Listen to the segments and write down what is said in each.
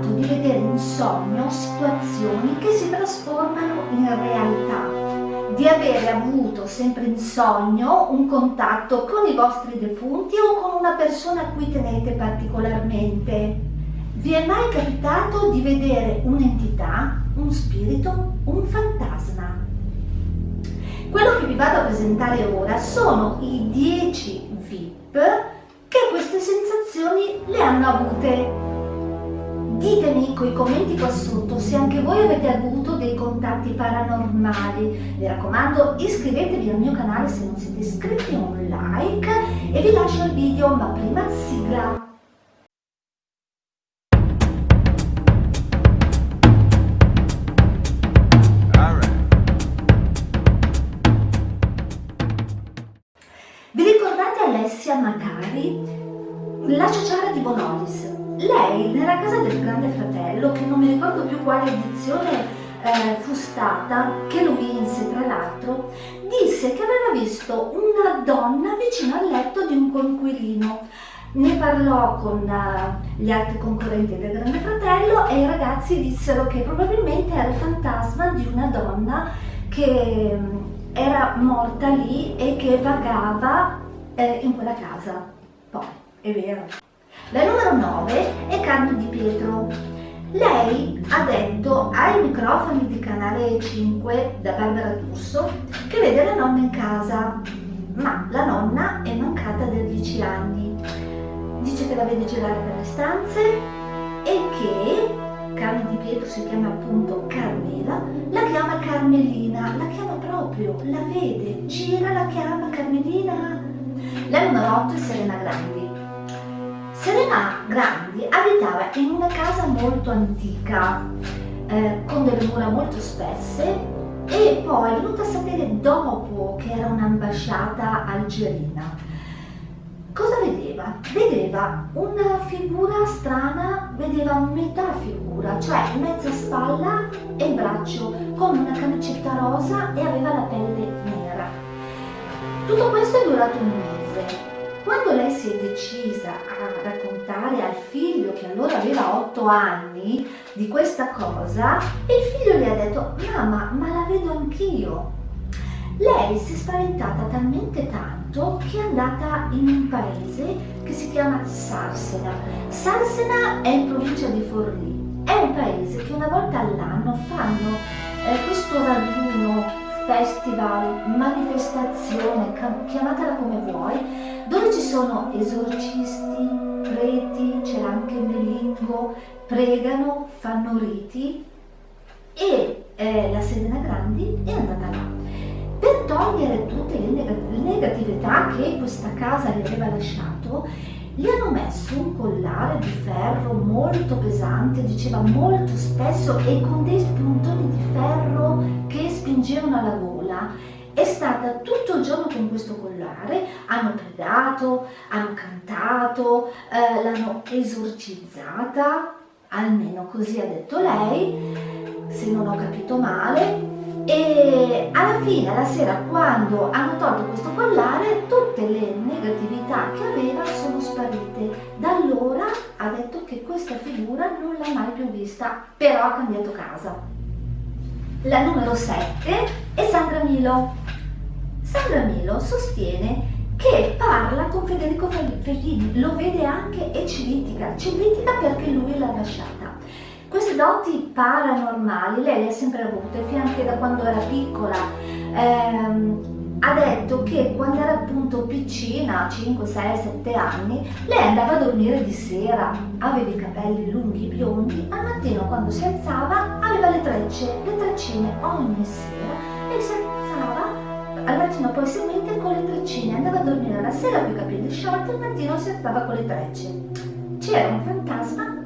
capitato di vedere in sogno situazioni che si trasformano in realtà? Di avere avuto sempre in sogno un contatto con i vostri defunti o con una persona a cui tenete particolarmente? Vi è mai capitato di vedere un'entità, un spirito, un fantasma? Quello che vi vado a presentare ora sono i 10 VIP che queste sensazioni le hanno avute. Ditemi con i commenti qua sotto se anche voi avete avuto dei contatti paranormali. Mi raccomando iscrivetevi al mio canale se non siete iscritti, un like e vi lascio il video, ma prima sigla. Alessia Macari, la ciociara di Bonolis. Lei, nella casa del grande fratello, che non mi ricordo più quale edizione eh, fu stata, che lo vinse tra l'altro, disse che aveva visto una donna vicino al letto di un conquilino. Ne parlò con uh, gli altri concorrenti del Grande Fratello e i ragazzi dissero che probabilmente era il fantasma di una donna che um, era morta lì e che vagava eh, in quella casa. Poi, è vero. La numero 9 è Carmen Di Pietro. Lei ha detto ai microfoni di Canale 5 da Barbara Tusso che vede la nonna in casa, ma la nonna è mancata da 10 anni. Dice che la vede girare per le stanze e che Carmen Di Pietro si chiama appunto Carmela, la chiama Carmelina, la chiama proprio, la vede, gira, la chiama Carmelina la numero 8 è Serena Grandi. Serena Grandi abitava in una casa molto antica, eh, con delle mura molto spesse e poi è venuta a sapere dopo che era un'ambasciata algerina. Cosa vedeva? Vedeva una figura strana, vedeva metà figura, cioè mezza spalla e braccio, con una camicetta rosa e aveva la pelle nera. Tutto questo è durato un mese si è decisa a raccontare al figlio, che allora aveva 8 anni, di questa cosa, il figlio le ha detto, mamma, ma la vedo anch'io. Lei si è spaventata talmente tanto che è andata in un paese che si chiama Sarsena. Sarsena è in provincia di Forlì. È un paese che una volta all'anno fanno eh, questo raduno festival, manifestazione, chiamatela come vuoi, sono esorcisti, preti, c'era anche Melingo, pregano, fanno riti e eh, la Serena Grandi è andata là. Per togliere tutte le negatività che questa casa le aveva lasciato, gli hanno messo un collare di ferro molto pesante, diceva molto spesso e con dei spuntoni di ferro che spingevano alla gola. È stata tutto il giorno con questo collare, hanno pregato, hanno cantato, eh, l'hanno esorcizzata, almeno così ha detto lei, se non ho capito male, e alla fine, alla sera, quando hanno tolto questo collare, tutte le negatività che aveva sono sparite. Da allora ha detto che questa figura non l'ha mai più vista, però ha cambiato casa. La numero 7 è Sandra Milo. Sandra Milo sostiene che parla con Federico Fellini, lo vede anche e ci litiga, ci litiga perché lui l'ha lasciata. Queste doti paranormali lei le ha sempre avute, fino anche da quando era piccola. Ehm, ha detto che quando era appunto piccina, 5, 6, 7 anni, lei andava a dormire di sera, aveva i capelli lunghi, biondi, al mattino quando si alzava aveva le trecce, le treccine ogni sera e si alzava al mattino poi seguente con le treccine, andava a dormire la sera con i capelli sciolti, al mattino si alzava con le trecce. C'era un fantasma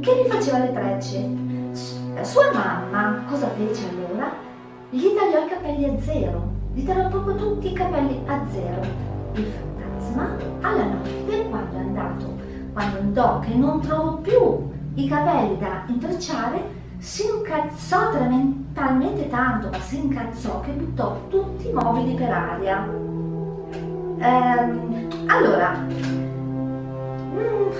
che gli faceva le trecce. Sua mamma cosa fece allora? Gli tagliò i capelli a zero, gli tagliò proprio tutti i capelli a zero. Il fantasma alla notte quando è andato, quando andò che non trovò più i capelli da intrecciare, si incazzò talmente tanto, ma si incazzò che buttò tutti i mobili per aria. Ehm, allora, mm,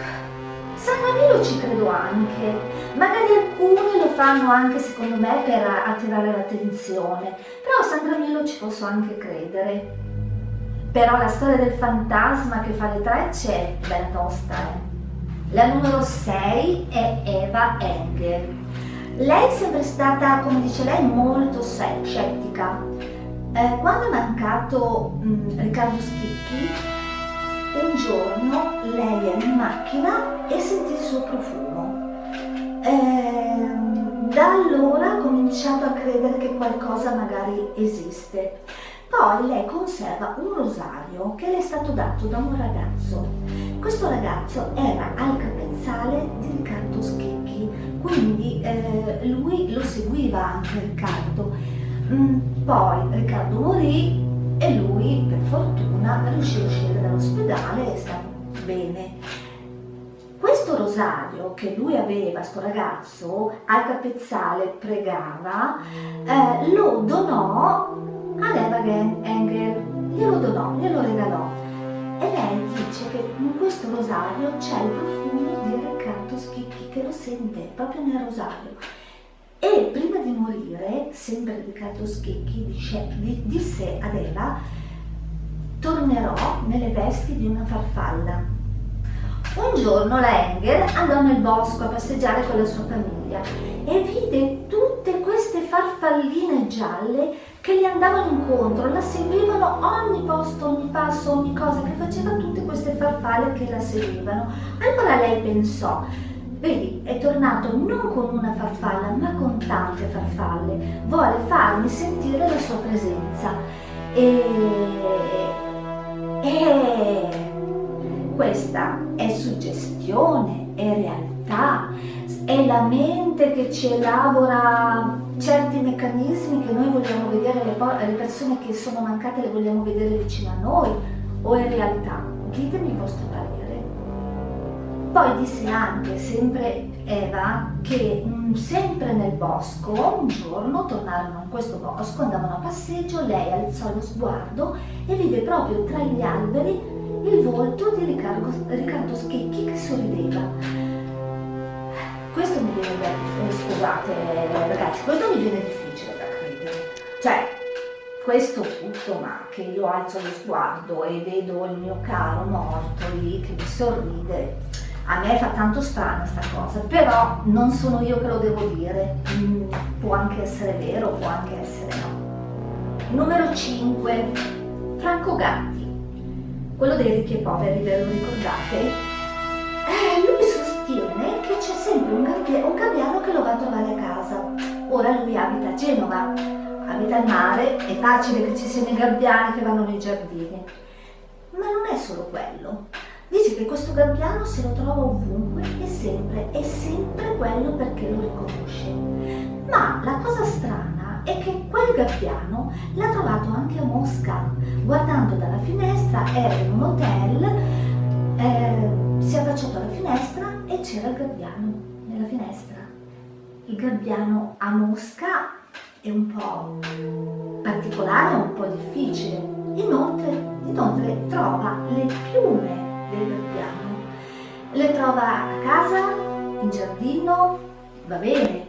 San Camillo ci credo anche, Magari alcuni lo fanno anche secondo me per attirare l'attenzione, però a Sandra Millo ci posso anche credere. Però la storia del fantasma che fa le trecce è bella tosta. Eh? La numero 6 è Eva Engel. Lei è sempre stata, come dice lei, molto scettica. Eh, quando è mancato mh, mm, Riccardo Schicchi, un giorno lei era in macchina e sentì il suo profumo. Eh, da allora ha cominciato a credere che qualcosa magari esiste. Poi lei conserva un rosario che le è stato dato da un ragazzo. Questo ragazzo era al capezzale di Riccardo Schicchi, quindi eh, lui lo seguiva anche Riccardo. Mm, poi Riccardo morì e lui, per fortuna, riuscì a uscire dall'ospedale e sta bene. Questo rosario che lui aveva, sto ragazzo, al capezzale pregava, eh, lo donò ad Eva Engel, glielo donò, glielo regalò. E lei dice che in questo rosario c'è il profumo di Riccardo Schicchi che lo sente proprio nel rosario. E prima di morire, sempre Riccardo Schicchi dice, disse ad Eva, tornerò nelle vesti di una farfalla. Un giorno la Engel andò nel bosco a passeggiare con la sua famiglia e vide tutte queste farfalline gialle che gli andavano incontro, la seguivano ogni posto, ogni passo, ogni cosa che faceva tutte queste farfalle che la seguivano. Allora lei pensò, Vedi, è tornato non con una farfalla, ma con tante farfalle. Vuole farmi sentire la sua presenza. E... e... questa è suggestione, è realtà, è la mente che ci elabora certi meccanismi che noi vogliamo vedere, le, le persone che sono mancate le vogliamo vedere vicino a noi, o è realtà? Ditemi il vostro parere. Poi disse anche, sempre Eva, che mm, sempre nel bosco, un giorno tornarono in questo bosco, andavano a passeggio, lei alzò lo sguardo e vide proprio tra gli alberi il volto di Riccardo, Riccardo Schicchi che sorrideva. Questo mi viene da eh, scusate ragazzi, questo mi viene difficile da credere. Cioè, questo tutto, ma che io alzo lo sguardo e vedo il mio caro morto lì che mi sorride, a me fa tanto strano questa cosa, però non sono io che lo devo dire, mm, può anche essere vero, può anche essere no. Numero 5, Franco Gatti, quello dei ricchi e poveri, ve lo ricordate? Eh, lui sostiene che c'è sempre un, un gabbiano che lo va a trovare a casa. Ora lui abita a Genova, abita al mare, è facile che ci siano i gabbiani che vanno nei giardini. Ma non è solo quello. Dice che questo gabbiano se lo trova ovunque e sempre, è sempre quello perché lo riconosce. Ma la cosa strana è che quel gabbiano l'ha trovato anche a Mosca. Guardando dalla finestra, era in un hotel, eh, si è affacciato alla finestra e c'era il gabbiano nella finestra. Il gabbiano a Mosca è un po' particolare, un po' difficile. Inoltre, inoltre trova le piume del piano. Le trova a casa, in giardino, va bene,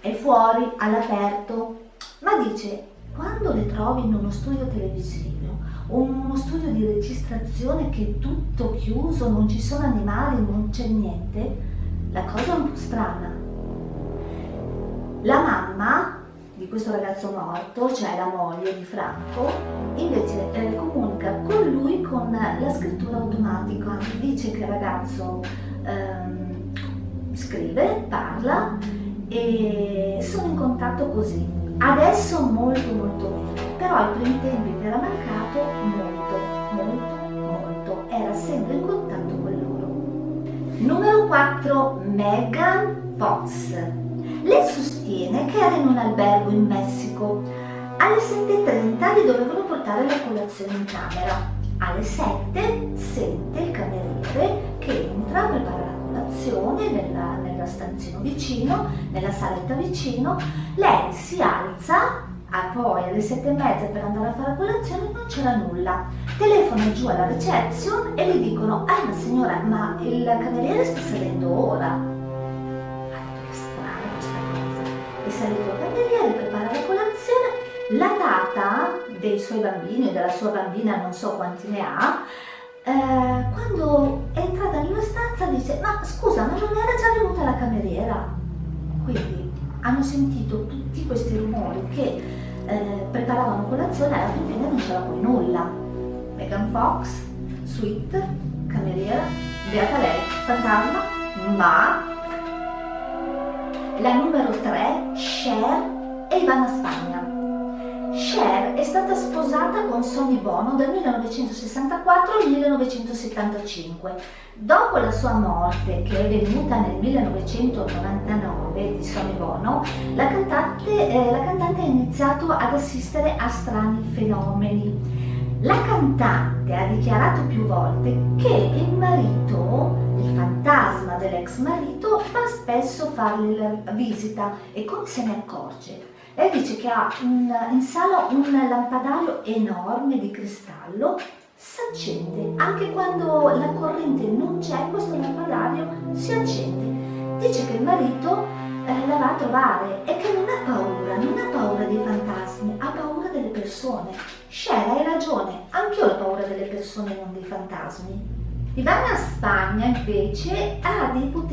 è fuori, all'aperto, ma dice quando le trovi in uno studio televisivo o in uno studio di registrazione che è tutto chiuso, non ci sono animali, non c'è niente, la cosa è un po' strana. La mamma di questo ragazzo morto, cioè la moglie di Franco, invece eh, comunica con lui con la scrittura automatica, dice che il ragazzo ehm, scrive, parla e sono in contatto così. Adesso molto molto meno, però ai primi tempi che era mancato molto, molto, molto, era sempre in contatto con loro. Numero 4, Megan Fox. Lei sostiene che era in un albergo in Messico. Alle 7.30 gli dovevano portare la colazione in camera. Alle 7 sente il cameriere che entra, prepara la colazione nella, nella stanzino vicino, nella saletta vicino. Lei si alza, ah, poi alle 7 e mezza per andare a fare la colazione non c'era nulla. Telefona giù alla reception e gli dicono, ah ma signora, ma il cameriere sta salendo ora è salito al cameriere, prepara la colazione, la tata dei suoi bambini della sua bambina, non so quanti ne ha, eh, quando è entrata nella stanza dice ma scusa ma non era già venuta la cameriera? Quindi hanno sentito tutti questi rumori che eh, preparavano colazione e alla fine non c'era poi nulla. Megan Fox, suite, cameriera, beata lei, fantasma, ma la numero 3, Cher e Ivana Spagna. Cher è stata sposata con Sonny Bono dal 1964 al 1975. Dopo la sua morte, che è venuta nel 1999 di Sonny Bono, la cantante, eh, la cantante ha iniziato ad assistere a strani fenomeni. La cantante ha dichiarato più volte che il marito, il fantasma dell'ex marito, va spesso a fargli la visita e come se ne accorge? Lei dice che ha un, in sala un lampadario enorme di cristallo, si accende, anche quando la corrente non c'è questo lampadario si accende. Dice che il marito eh, la va a trovare e che non ha paura, non ha paura dei fantasmi, ha paura delle persone. Cher, hai ragione, anch'io ho paura delle persone, non dei fantasmi. Ivana Spagna invece ha dei poteri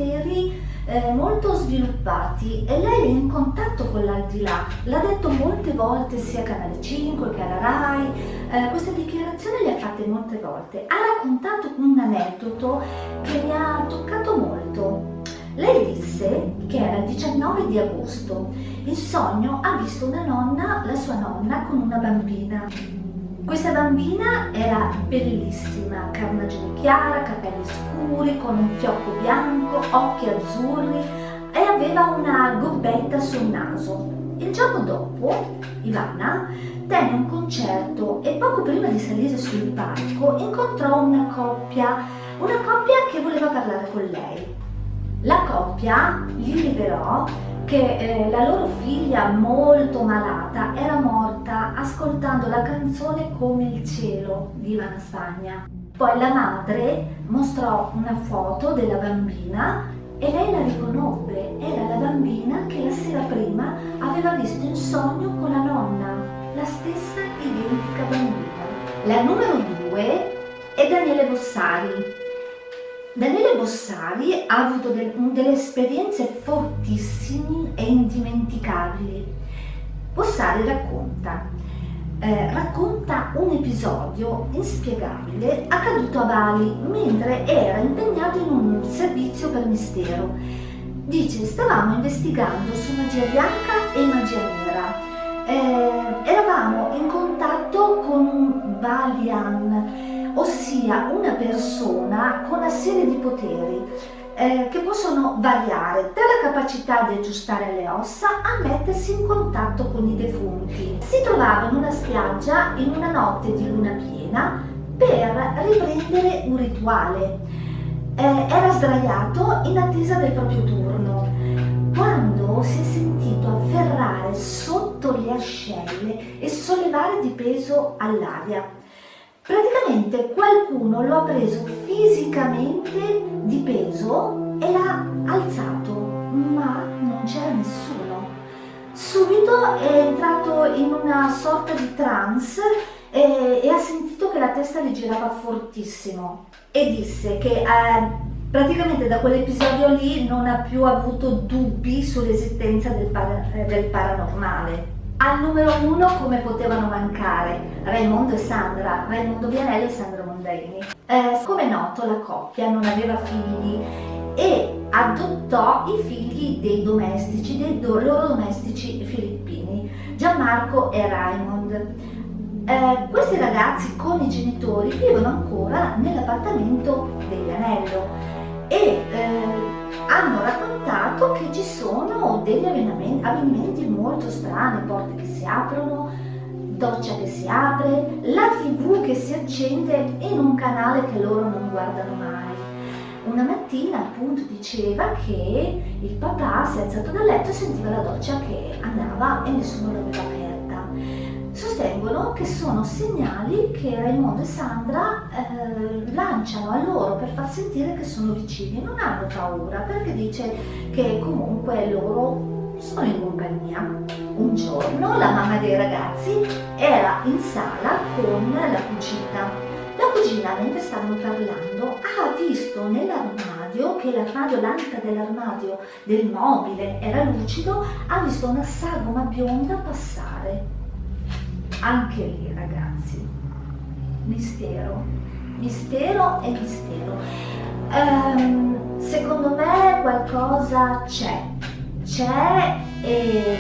eh, molto sviluppati e lei è in contatto con l'aldilà, l'ha detto molte volte sia a Canale 5 che alla RAI, eh, queste dichiarazioni le ha fatte molte volte, ha raccontato un aneddoto che mi ha toccato molto. Lei disse che era il 19 di agosto, in sogno ha visto una nonna, la sua nonna, con una bambina. Questa bambina era bellissima, carnagione chiara, capelli scuri, con un fiocco bianco, occhi azzurri e aveva una gobbetta sul naso. Il giorno dopo, Ivana tenne un concerto e poco prima di salire sul palco incontrò una coppia, una coppia che voleva parlare con lei. La coppia gli rivelò che eh, la loro figlia molto malata era morta ascoltando la canzone Come il cielo di Ivana Spagna. Poi la madre mostrò una foto della bambina e lei la riconobbe, era la bambina che la sera prima aveva visto in sogno con la nonna, la stessa identica bambina. La numero due è Daniele Bossari, Daniele Bossari ha avuto de delle esperienze fortissime e indimenticabili. Bossari racconta, eh, racconta un episodio inspiegabile accaduto a Bali mentre era impegnato in un servizio per mistero. Dice, stavamo investigando su magia bianca e magia nera. Eh, eravamo in contatto con un Balian ossia una persona con una serie di poteri eh, che possono variare dalla capacità di aggiustare le ossa a mettersi in contatto con i defunti. Si trovava in una spiaggia in una notte di luna piena per riprendere un rituale. Eh, era sdraiato in attesa del proprio turno quando si è sentito afferrare sotto le ascelle e sollevare di peso all'aria. Praticamente qualcuno lo ha preso fisicamente di peso e l'ha alzato, ma non c'era nessuno. Subito è entrato in una sorta di trance e, e, ha sentito che la testa gli girava fortissimo e disse che eh, praticamente da quell'episodio lì non ha più avuto dubbi sull'esistenza del, para, del paranormale. Al numero uno come potevano mancare Raimondo e Sandra, Raimondo Vianelli e Sandra Mondaini. Eh, come è noto la coppia non aveva figli e adottò i figli dei domestici, dei loro domestici filippini, Gianmarco e Raymond. Eh, questi ragazzi con i genitori vivono ancora nell'appartamento del Vianello e eh, hanno raccontato che ci sono degli avvenimenti molto strani, porte che si aprono, doccia che si apre, la tv che si accende in un canale che loro non guardano mai. Una mattina appunto diceva che il papà si è alzato dal letto e sentiva la doccia che andava e nessuno l'aveva aperta sostengono che sono segnali che Raimondo e Sandra eh, lanciano a loro per far sentire che sono vicini, non hanno paura perché dice che comunque loro sono in compagnia. Un giorno la mamma dei ragazzi era in sala con la cugina. La cugina, mentre stavano parlando, ha visto nell'armadio, che l'armadio, l'antica dell'armadio del mobile era lucido, ha visto una sagoma bionda passare. Anche lì, ragazzi, mistero, mistero e mistero. Um, secondo me qualcosa c'è, c'è e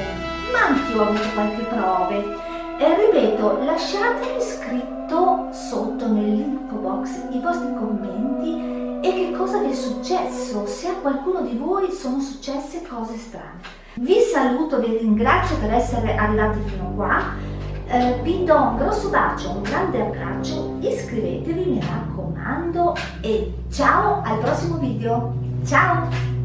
ma anch'io ho qualche prove. E ripeto, lasciatemi scritto sotto nell'info box i vostri commenti e che cosa vi è successo, se a qualcuno di voi sono successe cose strane. Vi saluto, vi ringrazio per essere arrivati fino qua, eh, vi do un grosso bacio, un grande abbraccio, iscrivetevi mi raccomando e ciao al prossimo video, ciao!